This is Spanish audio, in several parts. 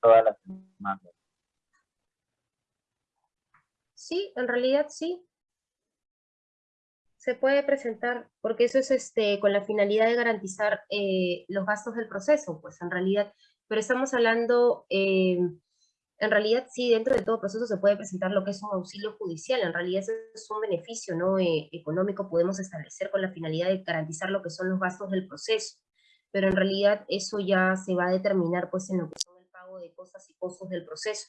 todas las. Sí, en realidad sí. Se puede presentar, porque eso es este, con la finalidad de garantizar eh, los gastos del proceso, pues en realidad, pero estamos hablando, eh, en realidad sí, dentro de todo proceso se puede presentar lo que es un auxilio judicial, en realidad eso es un beneficio ¿no? Eh, económico, podemos establecer con la finalidad de garantizar lo que son los gastos del proceso, pero en realidad eso ya se va a determinar pues en lo que son cosas y costos del proceso.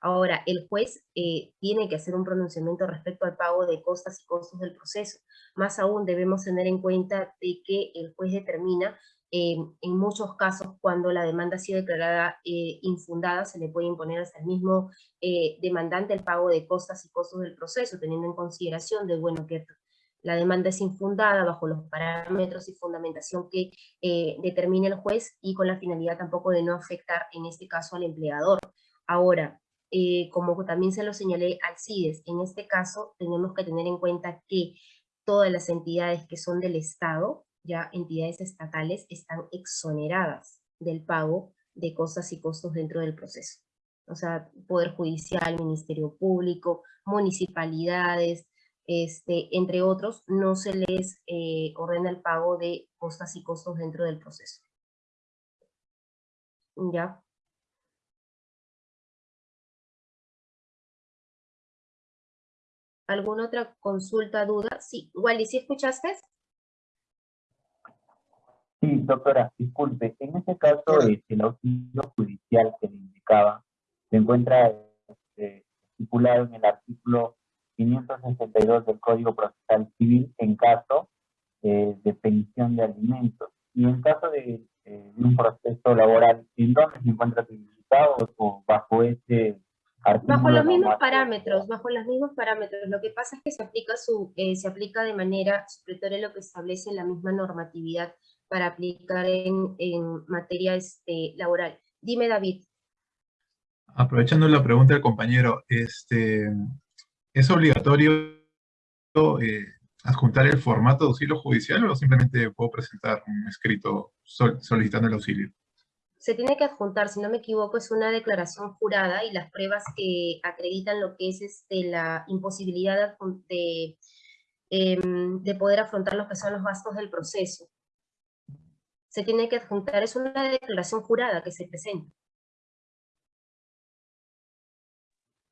Ahora, el juez eh, tiene que hacer un pronunciamiento respecto al pago de costas y costos del proceso. Más aún debemos tener en cuenta de que el juez determina eh, en muchos casos cuando la demanda ha sido declarada eh, infundada, se le puede imponer hasta el mismo demandante el pago de costas y costos del proceso, teniendo en consideración de, bueno, que la demanda es infundada bajo los parámetros y fundamentación que determine el juez y con la finalidad tampoco de no afectar en este caso al empleador. Ahora, eh, como también se lo señalé al CIDES, en este caso tenemos que tener en cuenta que todas las entidades que son del Estado, ya entidades estatales, están exoneradas del pago de cosas y costos dentro del proceso. O sea, Poder Judicial, Ministerio Público, municipalidades, este, entre otros, no se les eh, ordena el pago de costas y costos dentro del proceso. ¿Ya? ¿Alguna otra consulta, duda? Sí, Wally, ¿sí escuchaste? Sí, doctora, disculpe. En este caso, el auxilio judicial que le indicaba se encuentra este, estipulado en el artículo 562 del Código Procesal Civil en caso eh, de pensión de alimentos. Y en caso de, eh, de un proceso laboral, ¿en dónde se encuentra tipificado o bajo ese Bajo los mismos parámetros, bajo los mismos parámetros. Lo que pasa es que se aplica, su, eh, se aplica de manera supletoria lo que establece la misma normatividad para aplicar en, en materia este, laboral. Dime, David. Aprovechando la pregunta del compañero, este, ¿es obligatorio eh, adjuntar el formato de auxilio judicial o simplemente puedo presentar un escrito solicitando el auxilio? se tiene que adjuntar, si no me equivoco, es una declaración jurada y las pruebas que acreditan lo que es este, la imposibilidad de, em, de poder afrontar lo que son los gastos del proceso. Se tiene que adjuntar, es una declaración jurada que se presenta.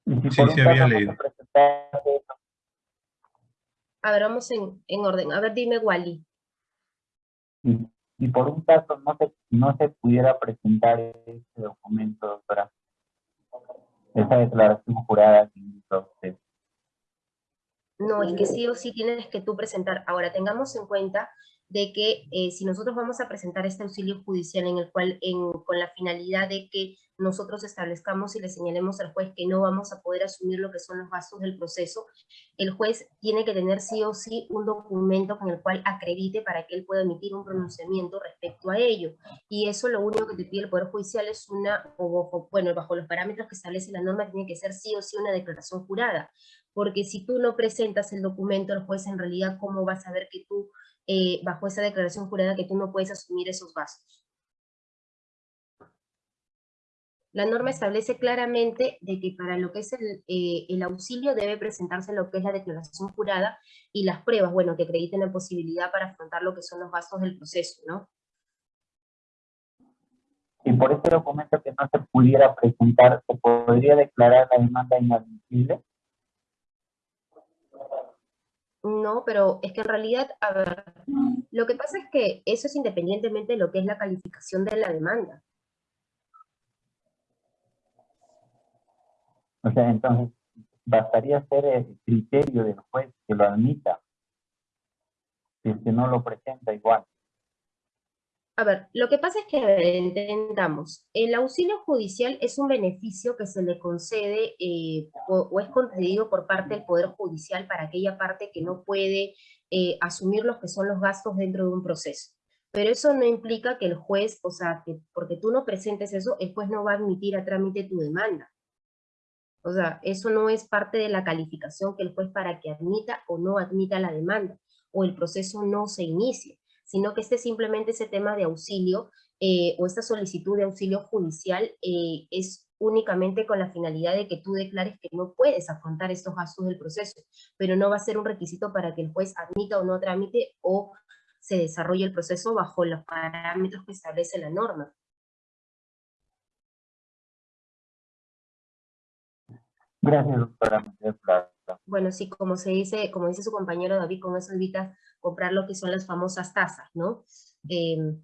Sí, sí había leído. A ver, vamos en, en orden. A ver, dime, Wally y por un caso no se, no se pudiera presentar ese documento, doctora, esa declaración jurada que indicó usted. No, es que sí o sí tienes que tú presentar. Ahora, tengamos en cuenta de que eh, si nosotros vamos a presentar este auxilio judicial en el cual, con la finalidad de que nosotros establezcamos y le señalemos al juez que no vamos a poder asumir lo que son los gastos del proceso, el juez tiene que tener sí o sí un documento con el cual acredite para que él pueda emitir un pronunciamiento respecto a ello. Y eso lo único que te pide el Poder Judicial es una, o, bueno, bajo los parámetros que establece la norma, tiene que ser sí o sí una declaración jurada. Porque si tú no presentas el documento, el juez en realidad, ¿cómo va a saber que tú, eh, bajo esa declaración jurada, que tú no puedes asumir esos gastos? La norma establece claramente de que para lo que es eh, el, auxilio debe presentarse lo que es la declaración jurada y las pruebas, bueno, que acrediten la posibilidad para afrontar lo que son los gastos del proceso, ¿no? Y por ese documento que no se pudiera presentar, ¿se podría declarar la demanda inadmisible? No, pero es que en realidad, a ver, lo que pasa es que eso es independientemente de lo que es la calificación de la demanda. O sea, entonces, bastaría ser el criterio del juez que lo admita, si es que no lo presenta igual. A ver, lo que pasa es que, entendamos, el auxilio judicial es un beneficio que se le concede eh, o, es concedido por parte del Poder Judicial para aquella parte que no puede eh, asumir los que son los gastos dentro de un proceso. Pero eso no implica que el juez, o sea, que porque tú no presentes eso, el juez no va a admitir a trámite tu demanda. O sea, eso no es parte de la calificación que el juez para que admita o no admita la demanda, o el proceso no se inicie, sino que este simplemente ese tema de auxilio eh, o esta solicitud de auxilio judicial eh, es únicamente con la finalidad de que tú declares que no puedes afrontar estos gastos del proceso, pero no va a ser un requisito para que el juez admita o no trámite o se desarrolle el proceso bajo los parámetros que establece la norma. Gracias, doctora. Bueno, sí, como se dice, como dice su compañero David, con eso evita comprar lo que son las famosas tasas, ¿no? Em,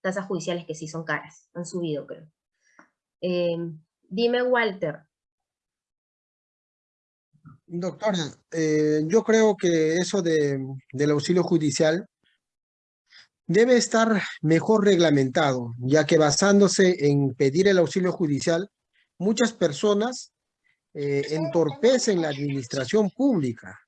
tasas judiciales que sí son caras, han subido, creo. Em, dime, Walter. Doctora, eh, yo creo que eso de, del auxilio judicial debe estar mejor reglamentado, ya que basándose en pedir el auxilio judicial, muchas personas eh, entorpecen la administración pública,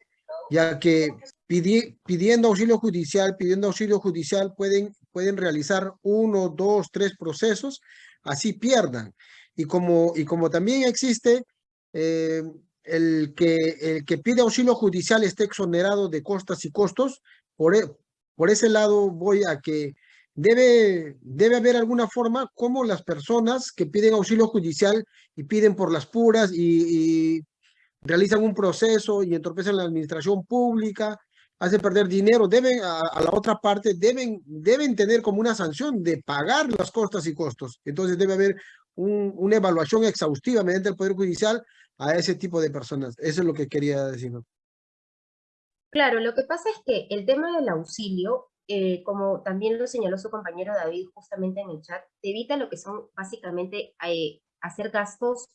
ya que pidiendo auxilio judicial, pidiendo auxilio judicial pueden, pueden realizar uno, dos, tres procesos, así pierdan. Y como, y como también existe eh, el, que, el que pide auxilio judicial esté exonerado de costas y costos, por, e, por ese lado voy a que debe, debe haber alguna forma como las personas que piden auxilio judicial y piden por las puras y, realizan un proceso y entorpecen la administración pública, hacen perder dinero, deben a, la otra parte, deben, deben tener como una sanción de pagar las costas y costos. Entonces debe haber una evaluación exhaustiva mediante el Poder Judicial a ese tipo de personas. Eso es lo que quería decir. Claro, lo que pasa es que el tema del auxilio eh, como también lo señaló su compañero David justamente en el chat, evita lo que son básicamente eh, hacer gastos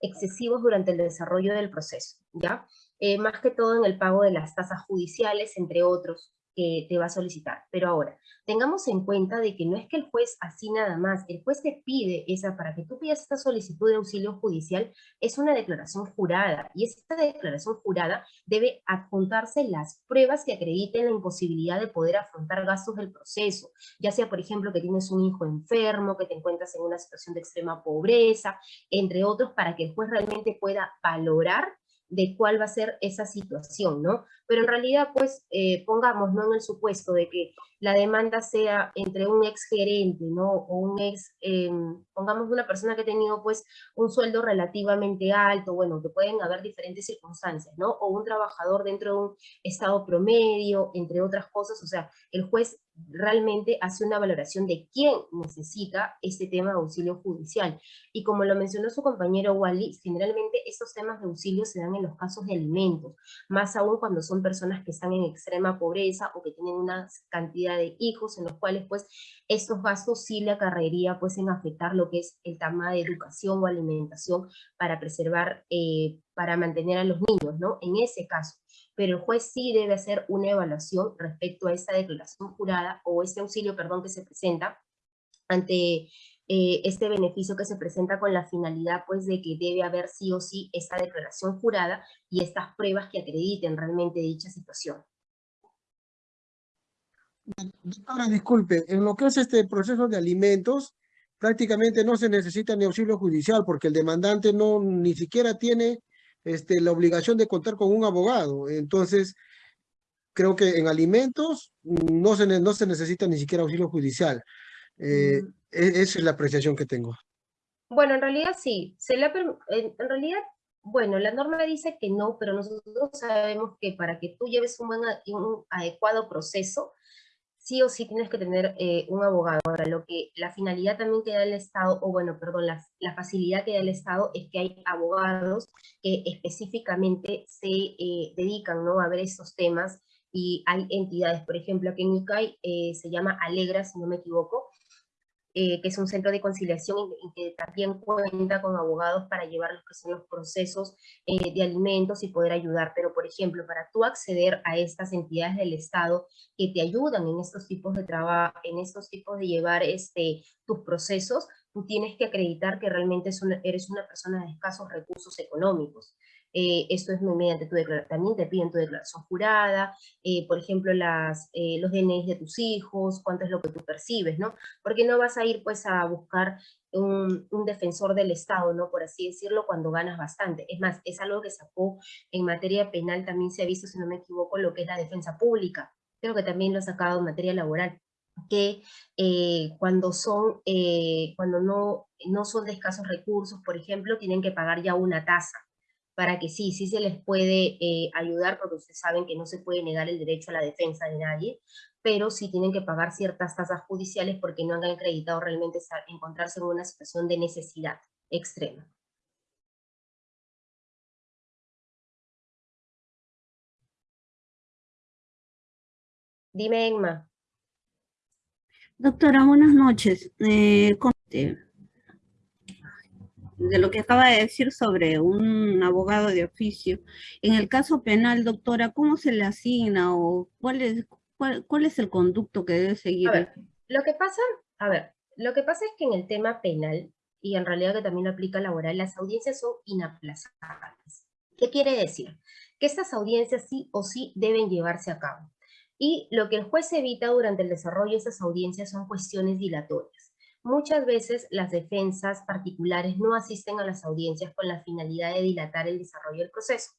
excesivos durante el desarrollo del proceso, ¿ya? Eh, más que todo en el pago de las tasas judiciales, entre otros, que te va a solicitar. Pero ahora, tengamos en cuenta de que no es que el juez así nada más, el juez te pide esa, para que tú pidas esta solicitud de auxilio judicial, es una declaración jurada, y esta declaración jurada debe adjuntarse las pruebas que acrediten la imposibilidad de poder afrontar gastos del proceso, ya sea, por ejemplo, que tienes un hijo enfermo, que te encuentras en una situación de extrema pobreza, entre otros, para que el juez realmente pueda valorar de cuál va a ser esa situación, ¿no? Pero en realidad, pues, eh, pongamos, ¿no? En el supuesto de que la demanda sea entre un ex gerente, ¿no? O un ex, em, pongamos una persona que ha tenido, pues, un sueldo relativamente alto, bueno, que pueden haber diferentes circunstancias, ¿no? O un trabajador dentro de un estado promedio, entre otras cosas, o sea, el juez realmente hace una valoración de quién necesita este tema de auxilio judicial. Y como lo mencionó su compañero Wally, generalmente estos temas de auxilio se dan en los casos de alimentos, más aún cuando son personas que están en extrema pobreza o que tienen una cantidad de hijos en los cuales pues estos gastos sí le acarrería pues en afectar lo que es el tema de educación o alimentación para preservar, eh, para mantener a los niños, ¿no? En ese caso pero el juez sí debe hacer una evaluación respecto a esta declaración jurada o este auxilio, perdón, que se presenta ante eh, este beneficio que se presenta con la finalidad pues de que debe haber sí o sí esta declaración jurada y estas pruebas que acrediten realmente dicha situación. Ahora, disculpe, en lo que es este proceso de alimentos, prácticamente no se necesita ni auxilio judicial porque el demandante no ni siquiera tiene este, la obligación de contar con un abogado. Entonces, creo que en alimentos no se, no se necesita ni siquiera auxilio judicial. Eh, mm. e, esa es la apreciación que tengo. Bueno, en realidad sí. Se en, en realidad, bueno, la norma dice que no, pero nosotros sabemos que para que tú lleves un, buen, un adecuado proceso, sí o sí tienes que tener eh, un abogado. Ahora, lo que la finalidad también que da el Estado, o bueno, perdón, la, la facilidad que da el Estado es que hay abogados que específicamente se eh, dedican ¿no? a ver estos temas y hay entidades, por ejemplo, aquí en ICAI eh, se llama Alegra, si no me equivoco, eh, que es un centro de conciliación y, que también cuenta con abogados para llevar los procesos eh, de alimentos y poder ayudar. Pero, por ejemplo, para tú acceder a estas entidades del Estado que te ayudan en estos tipos de trabajo, en estos tipos de llevar este, tus procesos, tú tienes que acreditar que realmente eres una persona de escasos recursos económicos. Eh, esto es mediante tu declaración, también te piden tu declaración jurada, eh, por ejemplo, las, eh, los DNI de tus hijos, cuánto es lo que tú percibes, ¿no? Porque no vas a ir pues a buscar un, un, defensor del Estado, ¿no? Por así decirlo, cuando ganas bastante. Es más, es algo que sacó en materia penal, también se ha visto, si no me equivoco, lo que es la defensa pública. Creo que también lo ha sacado en materia laboral. que eh, cuando, son, eh, cuando no, no son de escasos recursos, por ejemplo, tienen que pagar ya una tasa para que sí, sí se les puede eh, ayudar, porque ustedes saben que no se puede negar el derecho a la defensa de nadie, pero sí tienen que pagar ciertas tasas judiciales porque no han acreditado realmente encontrarse en una situación de necesidad extrema. Dime, Emma. Doctora, buenas noches. Eh, de lo que acaba de decir sobre un abogado de oficio. En el caso penal, doctora, ¿cómo se le asigna o cuál es, cuál, es el conducto que debe seguir? A ver, lo que pasa, a ver, lo que pasa es que en el tema penal, y en realidad que también lo aplica laboral, las audiencias son inaplazables. ¿Qué quiere decir? Que estas audiencias sí o sí deben llevarse a cabo. Y lo que el juez evita durante el desarrollo de esas audiencias son cuestiones dilatorias. Muchas veces las defensas particulares no asisten a las audiencias con la finalidad de dilatar el desarrollo del proceso.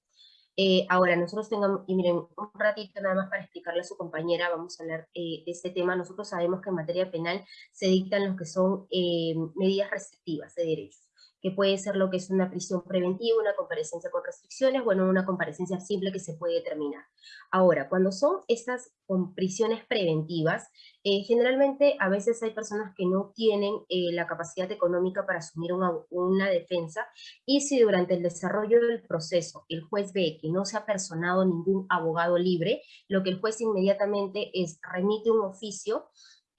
Eh, ahora, nosotros tengamos, y miren, un ratito nada más para explicarle a su compañera, vamos a hablar eh, de este tema. Nosotros sabemos que en materia penal se dictan lo que son eh, medidas restrictivas de derechos que puede ser lo que es una prisión preventiva, una comparecencia con restricciones, bueno, una comparecencia simple que se puede determinar. Ahora, cuando son estas prisiones preventivas, eh, generalmente a veces hay personas que no tienen eh, la capacidad económica para asumir una, una, defensa, y si durante el desarrollo del proceso el juez ve que no se ha personado ningún abogado libre, lo que el juez inmediatamente es remite un oficio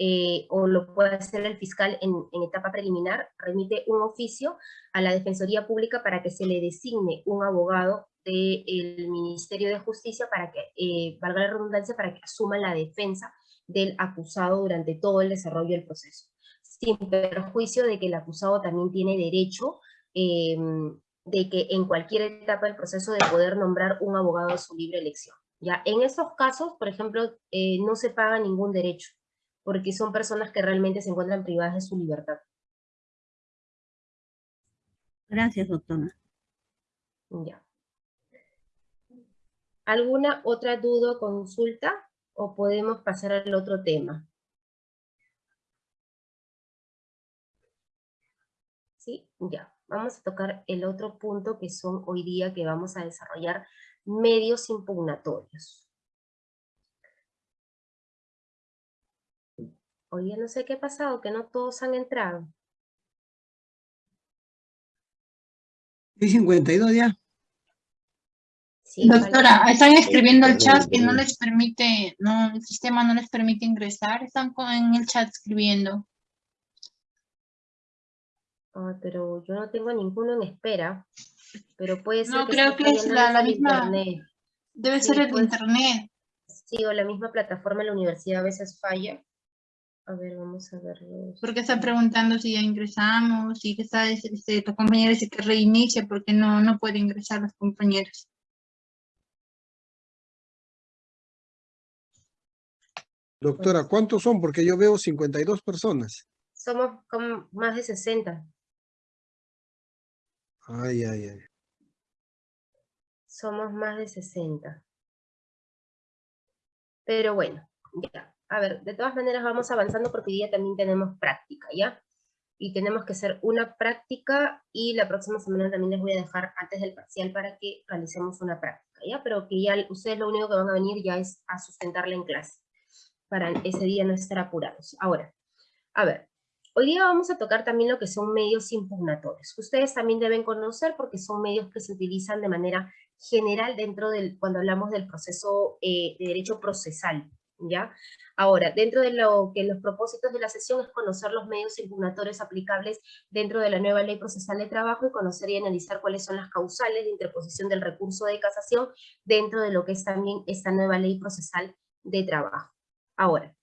eh, o lo puede hacer el fiscal en, etapa preliminar, remite un oficio a la Defensoría Pública para que se le designe un abogado del Ministerio de Justicia para que, eh, valga la redundancia, para que asuma la defensa del acusado durante todo el desarrollo del proceso, sin perjuicio de que el acusado también tiene derecho em, de que en cualquier etapa del proceso de poder nombrar un abogado de su libre elección. ¿ya? En esos casos, por ejemplo, eh, no se paga ningún derecho, porque son personas que realmente se encuentran privadas de su libertad. Gracias, doctora. Ya. ¿Alguna otra duda o consulta? ¿O podemos pasar al otro tema? ¿Sí? Ya. Vamos a tocar el otro punto que son hoy día que vamos a desarrollar medios impugnatorios. Oye, no sé qué ha pasado, que no todos han entrado. ¿Y 52 ya? Doctora, están escribiendo el chat que no les permite, no, el sistema no les permite ingresar, están en el chat escribiendo. Ah, pero yo no tengo ninguno en espera, pero puede ser No, creo que es la, misma, debe ser el internet. Sí, o la misma plataforma en la universidad a veces falla. A ver, vamos a verlo. Porque está preguntando si ya ingresamos, que está, este, tu compañera dice que reinicie porque no, no puede ingresar las compañeras. Doctora, ¿cuántos son? Porque yo veo 52 personas. Somos como más de 60. Ay, ay, ay. Somos más de 60. Pero bueno, ya a ver, de todas maneras vamos avanzando porque hoy día también tenemos práctica, ¿ya? Y tenemos que hacer una práctica y la próxima semana también les voy a dejar antes del parcial para que realicemos una práctica, ¿ya? Pero que ya ustedes lo único que van a venir ya es a sustentarla en clase, para ese día no estar apurados. Ahora, a ver, hoy día vamos a tocar también lo que son medios impugnatorios. Ustedes también deben conocer porque son medios que se utilizan de manera general dentro del, cuando hablamos del proceso eh, de derecho procesal, ¿ya? Ahora, dentro de lo que los propósitos de la sesión es conocer los medios impugnatorios aplicables dentro de la nueva ley procesal de trabajo y conocer y analizar cuáles son las causales de interposición del recurso de casación dentro de lo que es también esta nueva ley procesal de trabajo. Ahora,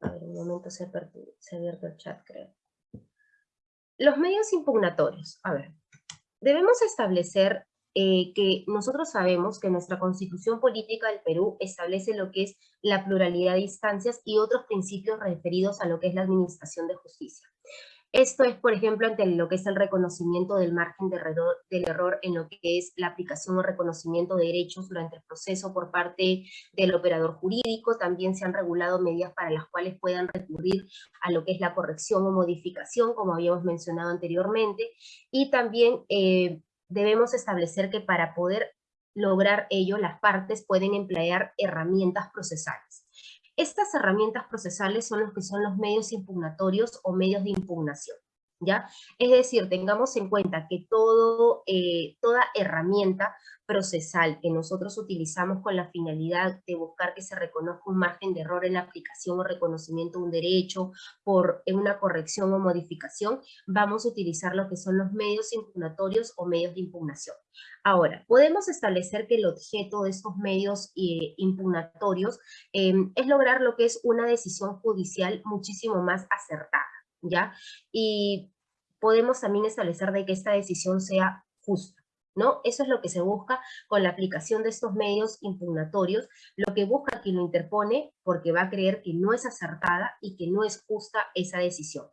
a ver, un momento se ha abierto el chat, creo. Los medios impugnatorios, a ver, debemos establecer eh, que nosotros sabemos que nuestra constitución política del Perú establece lo que es la pluralidad de instancias y otros principios referidos a lo que es la administración de justicia. Esto es, por ejemplo, ante lo que es el reconocimiento del margen de error, del error en lo que es la aplicación o reconocimiento de derechos durante el proceso por parte del operador jurídico. También se han regulado medidas para las cuales puedan recurrir a lo que es la corrección o modificación, como habíamos mencionado anteriormente. Y también eh, debemos establecer que para poder lograr ello, las partes pueden emplear herramientas procesales. Estas herramientas procesales son los que son los medios impugnatorios o medios de impugnación. ¿Ya? Es decir, tengamos en cuenta que todo, eh, toda herramienta procesal que nosotros utilizamos con la finalidad de buscar que se reconozca un margen de error en la aplicación o reconocimiento de un derecho por una corrección o modificación, vamos a utilizar lo que son los medios impugnatorios o medios de impugnación. Ahora, podemos establecer que el objeto de estos medios eh, impugnatorios em, es lograr lo que es una decisión judicial muchísimo más acertada, ¿ya? Y podemos también establecer de que esta decisión sea justa. ¿no? Eso es lo que se busca con la aplicación de estos medios impugnatorios, lo que busca quien lo interpone porque va a creer que no es acertada y que no es justa esa decisión.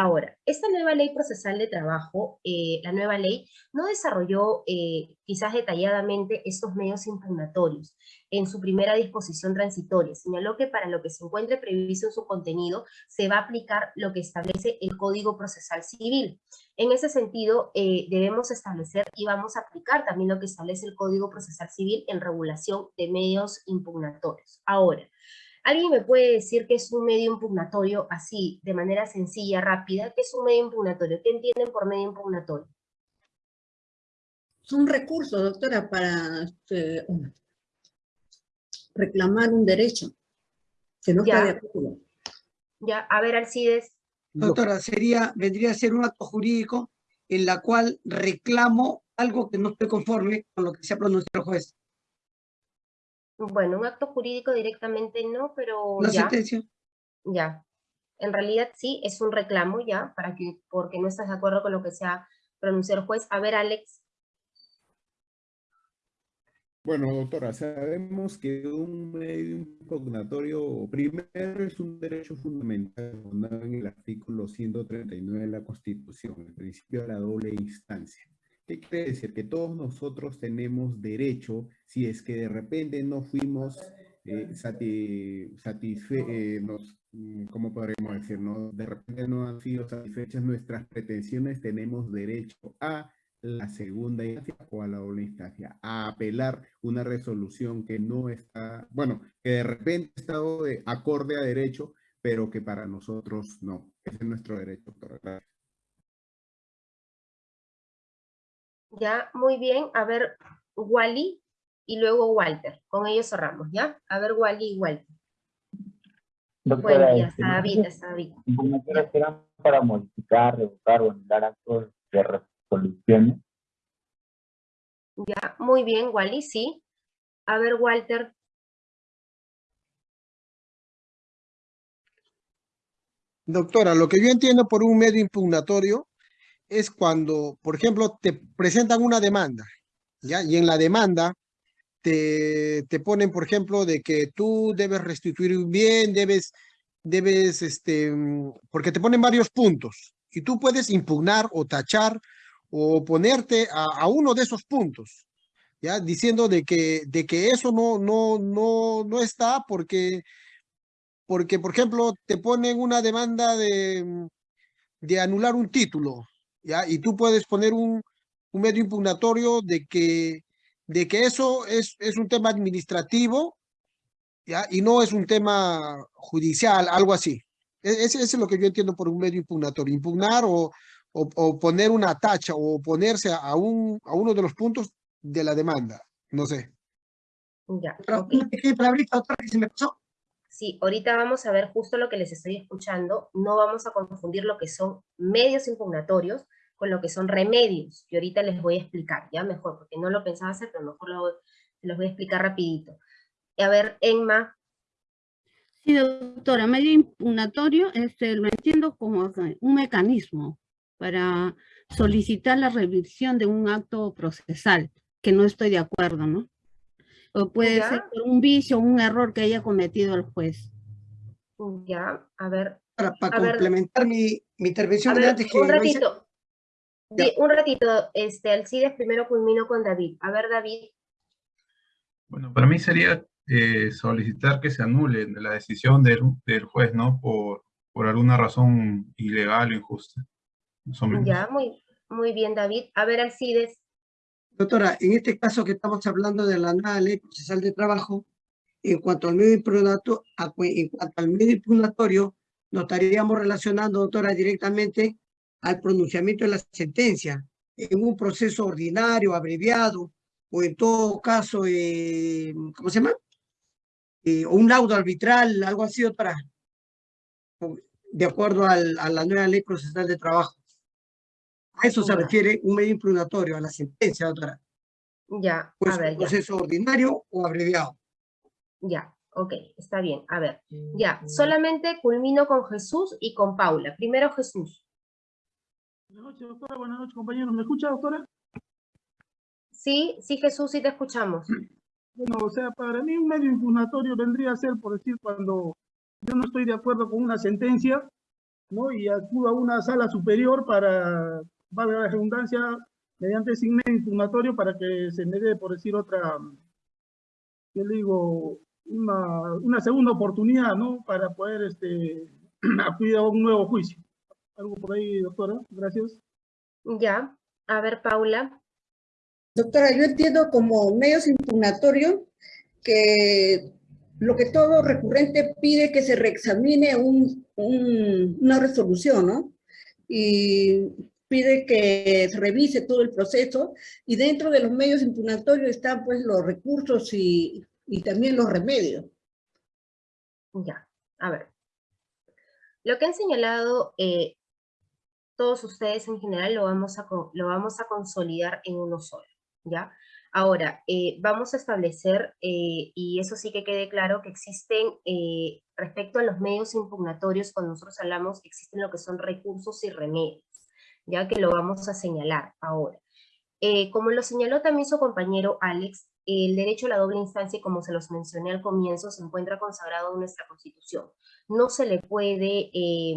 Ahora, esta nueva ley procesal de trabajo, eh, la nueva ley, no desarrolló eh, quizás detalladamente estos medios impugnatorios en su primera disposición transitoria. Señaló que para lo que se encuentre previsto en su contenido, se va a aplicar lo que establece el Código Procesal Civil. En ese sentido, eh, debemos establecer y vamos a aplicar también lo que establece el Código Procesal Civil en regulación de medios impugnatorios. Ahora, ¿Alguien me puede decir qué es un medio impugnatorio así, de manera sencilla, rápida? ¿Qué es un medio impugnatorio? ¿Qué entienden por medio impugnatorio? Es un recurso, doctora, para este, reclamar un derecho que no Ya. está de acuerdo. Ya, a ver, Alcides. Doctora, sería, vendría a ser un acto jurídico en la cual reclamo algo que no estoy conforme con lo que se ha pronunciado el juez. Bueno, un acto jurídico directamente no, pero Una ya, sentencia. ya. En realidad sí, es un reclamo ya, para que, porque no estás de acuerdo con lo que se ha pronunciado el juez. A ver, Alex. Bueno, doctora, sabemos que un medio impugnatorio primero es un derecho fundamental fundado en el artículo 139 de la Constitución, el principio de la doble instancia. ¿Qué quiere decir? Que todos nosotros tenemos derecho, si es que de repente no fuimos eh, eh, mm, ¿cómo podríamos decir? no? De repente no han sido satisfechas nuestras pretensiones, tenemos derecho a la segunda instancia o a la doble instancia, a apelar una resolución que no está, bueno, que de repente ha estado de acorde a derecho, pero que para nosotros no. Ese es nuestro derecho, doctora. Ya, muy bien. A ver, Wally y luego Walter. Con ellos cerramos, ¿ya? A ver, Wally y Walter. Doctora, Bueno, ya este, está. David, está David. impugnatorias eran para modificar, revocar o anular actos de resoluciones. Ya, muy bien, Wally, sí. A ver, Walter. Doctora, lo que yo entiendo por un medio impugnatorio es cuando, por ejemplo, te presentan una demanda, ¿ya? Y en la demanda te, te ponen, por ejemplo, de que tú debes restituir un bien, debes, debes, este, mm, porque te ponen varios puntos y tú puedes impugnar o tachar o oponerte a, a uno de esos puntos, ¿ya? Diciendo de que, de que eso no, no, no, no está porque porque, por ejemplo, te ponen una demanda de, mm, de anular un título, ¿ya? Y tú puedes poner un, un medio impugnatorio de que, de que eso es, es un tema administrativo, ¿ya? Y no es un tema judicial, algo así. E- Ese, ese es lo que yo entiendo por un medio impugnatorio, impugnar o, o, o poner una tacha o oponerse a, un, a uno de los puntos de la demanda, no sé. Ya, Doctora, ok. una pequeña palabrita, doctora, que se me pasó. Sí, ahorita vamos a ver justo lo que les estoy escuchando. No vamos a confundir lo que son medios impugnatorios con lo que son remedios. Y ahorita les voy a explicar, ya mejor, porque no lo pensaba hacer, pero mejor lo, los voy a explicar rapidito. A ver, Enma, Sí, doctora, medio impugnatorio este, lo entiendo como que un mecanismo para solicitar la revisión de un acto procesal que no estoy de acuerdo, ¿no? O puede Ya. ser por un vicio o un error que haya cometido el juez. ya, a ver, Para, para A ver. complementar mi, mi intervención de ver, antes que un ratito. Di- un ratito, este, Alcides, primero culmino con David. A ver, David. Bueno, para mí sería eh, solicitar que se anule la decisión del, del juez, ¿no? Por, por alguna razón ilegal o injusta. Más o menos. Ya, muy, muy bien, David. A ver, Alcides. Doctora, en este caso que estamos hablando de la nueva ley procesal de trabajo, en cuanto al medio impugnatorio, en cuanto al medio impugnatorio, nos estaríamos relacionando, doctora, directamente al pronunciamiento de la sentencia en un proceso ordinario, abreviado, o en todo caso, eh, ¿cómo se llama? Eh, o un laudo arbitral, algo así, doctora, de acuerdo al- a la nueva ley procesal de trabajo. A eso se Ya. refiere un medio impugnatorio, a la sentencia, doctora. Ya, Pues a ver, un ya. proceso ordinario o abreviado. Ya, ok, está bien. A ver, ya. Solamente culmino con Jesús y con Paula. Primero Jesús. Buenas noches, doctora. Buenas noches, compañeros. ¿Me escucha, doctora? Sí, sí, Jesús, sí te escuchamos. Bueno, o sea, para mí un medio impugnatorio vendría a ser, por decir, cuando yo no estoy de acuerdo con una sentencia, ¿no? Y acudo a una sala superior para, valga la redundancia, mediante ese medio impugnatorio para que se me dé, por decir, otra, yo le digo, una, una segunda oportunidad, ¿no? Para poder este, acudir a un nuevo juicio. Algo por ahí, doctora. Gracias. Ya, a ver, Paula. Doctora, yo entiendo como medios impugnatorios que lo que todo recurrente pide que se reexamine un- un- una resolución, ¿no? Y pide que se revise todo el proceso y dentro de los medios impugnatorios están pues los recursos y, y también los remedios. Ya, a ver. Lo que han señalado eh, todos ustedes en general lo vamos, a, lo vamos a consolidar en uno solo, ¿ya? Ahora, eh, vamos a establecer, eh, y eso sí que quede claro, que existen, eh, respecto a los medios impugnatorios, cuando nosotros hablamos, existen lo que son recursos y remedios, ya que lo vamos a señalar ahora. Eh, como lo señaló también su compañero Alex, el derecho a la doble instancia, como se los mencioné al comienzo, se encuentra consagrado en nuestra Constitución. No se le puede eh,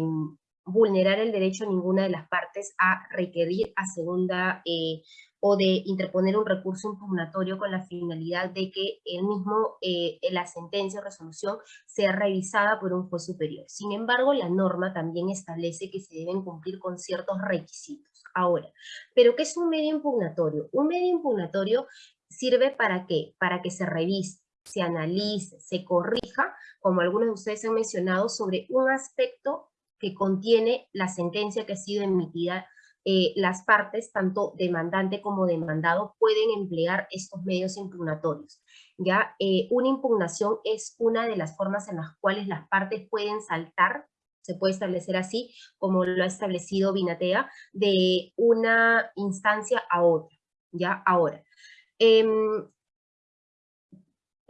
vulnerar el derecho a ninguna de las partes a requerir a segunda eh, o de interponer un recurso impugnatorio con la finalidad de que el mismo, eh, la sentencia o resolución sea revisada por un juez superior. Sin embargo, la norma también establece que se deben cumplir con ciertos requisitos. Ahora, ¿pero qué es un medio impugnatorio? Un medio impugnatorio sirve para qué? Para que se revise, se analice, se corrija, como algunos de ustedes han mencionado, sobre un aspecto que contiene la sentencia que ha sido emitida. Eh, las partes, tanto demandante como demandado, pueden emplear estos medios impugnatorios. ¿ya? Eh, una impugnación es una de las formas en las cuales las partes pueden saltar se puede establecer así, como lo ha establecido Binatea, de una instancia a otra, ¿ya? Ahora, em,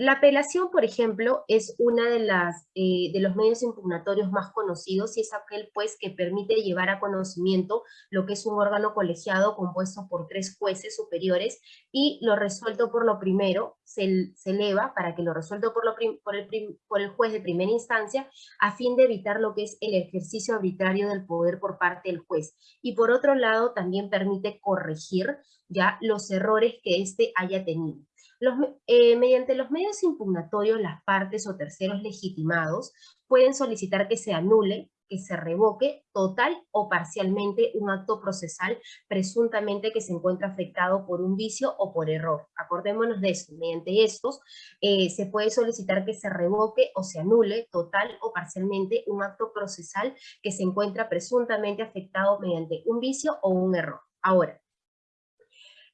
la apelación, por ejemplo, es las, eh, de los medios impugnatorios más conocidos y es aquel pues que permite llevar a conocimiento lo que es un órgano colegiado compuesto por tres jueces superiores y lo resuelto por lo primero se, eleva para que lo resuelto por, el por el juez de primera instancia a fin de evitar lo que es el ejercicio arbitrario del poder por parte del juez. Y por otro lado también permite corregir ya los errores que éste haya tenido. Los, eh, mediante los medios impugnatorios, las partes o terceros legitimados pueden solicitar que se anule, que se revoque total o parcialmente un acto procesal presuntamente que se encuentra afectado por un vicio o por error. Acordémonos de esto, mediante estos eh, se puede solicitar que se revoque o se anule total o parcialmente un acto procesal que se encuentra presuntamente afectado mediante un vicio o un error. Ahora,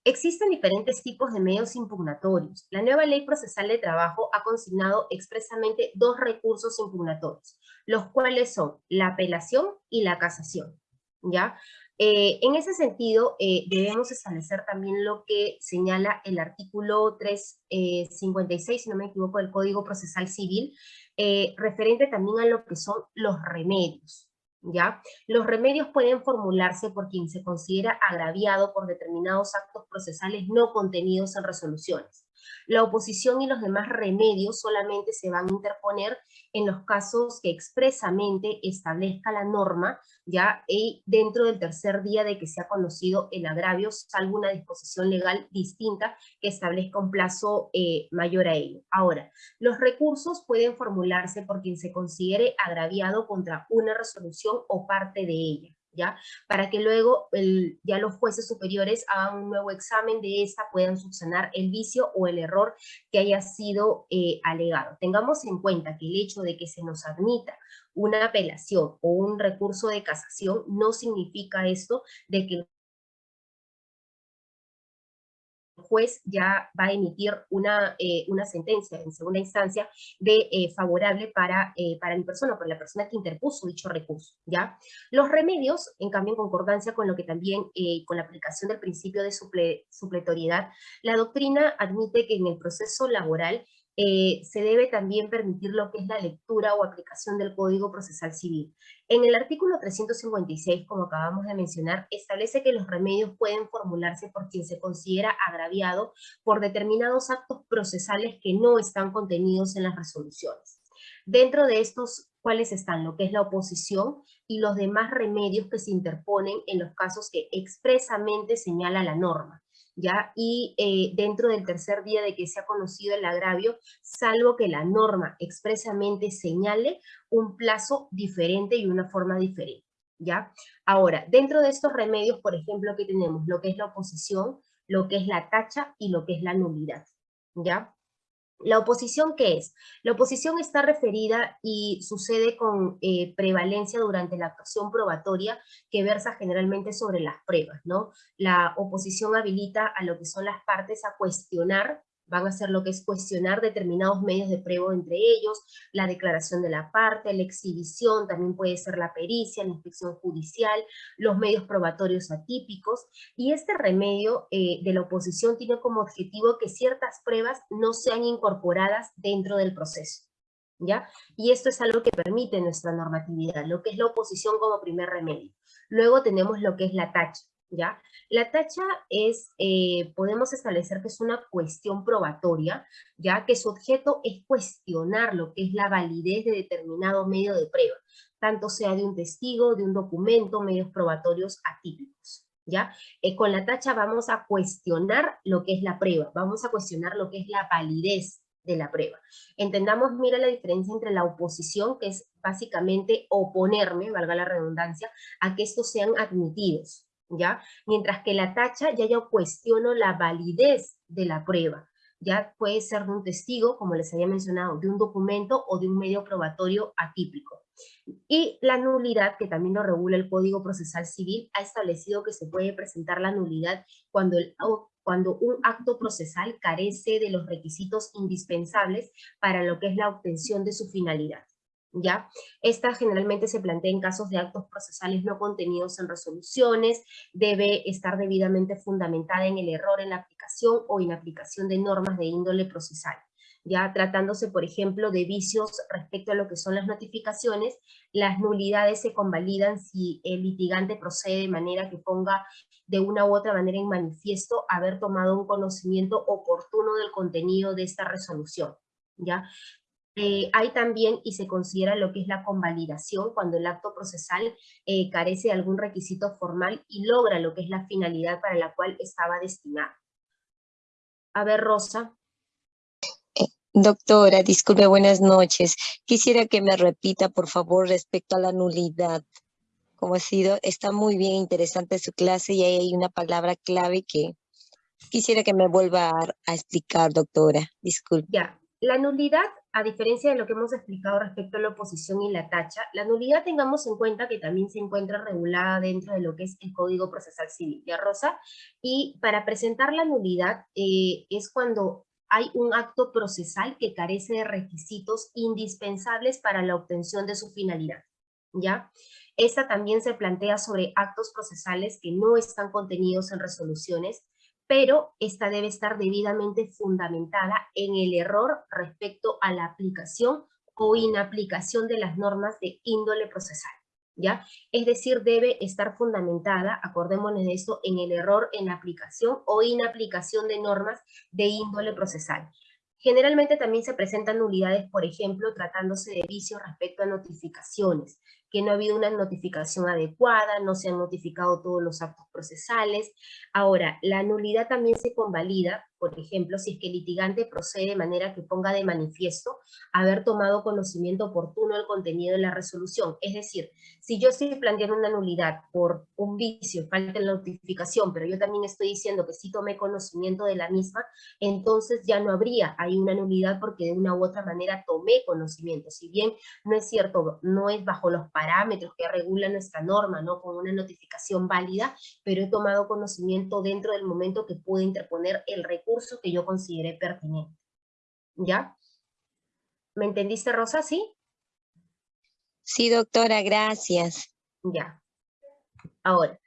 Existen diferentes tipos de medios impugnatorios. La nueva ley procesal de trabajo ha consignado expresamente dos recursos impugnatorios, los cuales son la apelación y la casación. ¿ya? Eh, en ese sentido, eh, debemos establecer también lo que señala el artículo 356, si no me equivoco, del Código Procesal Civil, eh, referente también a lo que son los remedios. ¿Ya? Los remedios pueden formularse por quien se considera agraviado por determinados actos procesales no contenidos en resoluciones. La oposición y los demás remedios solamente se van a interponer en los casos que expresamente establezca la norma, ya y dentro del tercer día de que se ha conocido el agravio, salvo una disposición legal distinta que establezca un plazo eh, mayor a ello. Ahora, los recursos pueden formularse por quien se considere agraviado contra una resolución o parte de ella. ¿Ya? Para que luego el, ya los jueces superiores hagan un nuevo examen de esta, puedan subsanar el vicio o el error que haya sido eh, alegado. Tengamos en cuenta que el hecho de que se nos admita una apelación o un recurso de casación no significa esto de que juez ya va a emitir una, eh, una sentencia en segunda instancia de eh, favorable para, eh, para mi persona, para la persona que interpuso dicho recurso, ¿ya? Los remedios, en cambio, en concordancia con lo que también, con la aplicación del principio de supletoriedad, la doctrina admite que en el proceso laboral eh, se debe también permitir lo que es la lectura o aplicación del Código Procesal Civil. En el artículo 356, como acabamos de mencionar, establece que los remedios pueden formularse por quien se considera agraviado por determinados actos procesales que no están contenidos en las resoluciones. Dentro de estos, ¿cuáles están? Lo que es la oposición y los demás remedios que se interponen en los casos que expresamente señala la norma. ¿Ya? Y eh, dentro del tercer día de que se ha conocido el agravio, salvo que la norma expresamente señale un plazo diferente y una forma diferente, ¿ya? Ahora, dentro de estos remedios, por ejemplo, que tenemos lo que es la oposición, lo que es la tacha y lo que es la nulidad, ¿ya? ¿La oposición qué es? La oposición está referida y sucede con eh, prevalencia durante la actuación probatoria que versa generalmente sobre las pruebas, ¿no? La oposición habilita a lo que son las partes a cuestionar van a hacer lo que es cuestionar determinados medios de prueba entre ellos, la declaración de la parte, la exhibición, también puede ser la pericia, la inspección judicial, los medios probatorios atípicos, y este remedio eh, de la oposición tiene como objetivo que ciertas pruebas no sean incorporadas dentro del proceso. ¿Ya? Y esto es algo que permite nuestra normatividad, lo que es la oposición como primer remedio. Luego tenemos lo que es la tacha. ¿ya? La tacha es, eh, podemos establecer que es una cuestión probatoria, ya que su objeto es cuestionar lo que es la validez de determinado medio de prueba, tanto sea de un testigo, de un documento, medios probatorios atípicos. ¿Ya? Eh, con la tacha vamos a cuestionar lo que es la prueba, vamos a cuestionar lo que es la validez de la prueba. Entendamos, mira la diferencia entre la oposición, que es básicamente oponerme, valga la redundancia, a que estos sean admitidos, ¿ya? Mientras que la tacha ya yo cuestiono la validez de la prueba. Ya puede ser de un testigo, como les había mencionado, de un documento o de un medio probatorio atípico. Y la nulidad, que también lo regula el Código Procesal Civil, ha establecido que se puede presentar la nulidad cuando, un acto procesal carece de los requisitos indispensables para lo que es la obtención de su finalidad. ¿Ya? Esta generalmente se plantea en casos de actos procesales no contenidos en resoluciones, debe estar debidamente fundamentada en el error en la aplicación o inaplicación de normas de índole procesal. Ya tratándose, por ejemplo, de vicios respecto a lo que son las notificaciones, las nulidades se convalidan si el litigante procede de manera que ponga de una u otra manera en manifiesto haber tomado un conocimiento oportuno del contenido de esta resolución. ¿ya? Eh, hay también, y se considera lo que es la convalidación, cuando el acto procesal eh, carece de algún requisito formal y logra lo que es la finalidad para la cual estaba destinado. A ver, Rosa. Doctora, disculpe, buenas noches. Quisiera que me repita, por favor, respecto a la nulidad. Como ha sido, está muy bien interesante su clase y ahí hay una palabra clave que quisiera que me vuelva a, a explicar, doctora. Disculpe. Ya, la nulidad, a diferencia de lo que hemos explicado respecto a la oposición y la tacha, la nulidad tengamos en cuenta que también se encuentra regulada dentro de lo que es el Código Procesal Civil, ¿ya Rosa? Y para presentar la nulidad eh, es cuando hay un acto procesal que carece de requisitos indispensables para la obtención de su finalidad, ¿ya? Esta también se plantea sobre actos procesales que no están contenidos en resoluciones, pero esta debe estar debidamente fundamentada en el error respecto a la aplicación o inaplicación de las normas de índole procesal. ¿ya? Es decir, debe estar fundamentada, acordémonos de esto, en el error en aplicación o inaplicación de normas de índole procesal. Generalmente también se presentan nulidades, por ejemplo, tratándose de vicios respecto a notificaciones, que no ha habido una notificación adecuada, no se han notificado todos los actos procesales. Ahora, la nulidad también se convalida, por ejemplo, si es que el litigante procede de manera que ponga de manifiesto haber tomado conocimiento oportuno del contenido de la resolución. Es decir, si yo estoy planteando una nulidad por un vicio, falta la notificación, pero yo también estoy diciendo que sí tomé conocimiento de la misma, entonces ya no habría ahí una nulidad porque de una u otra manera tomé conocimiento. Si bien no es cierto, no es bajo los parámetros que regula nuestra norma, ¿no? Con una notificación válida, pero he tomado conocimiento dentro del momento que pude interponer el recurso que yo consideré pertinente. ¿Ya? ¿Me entendiste, Rosa? ¿Sí? Sí, doctora, gracias. Ya. Ahora,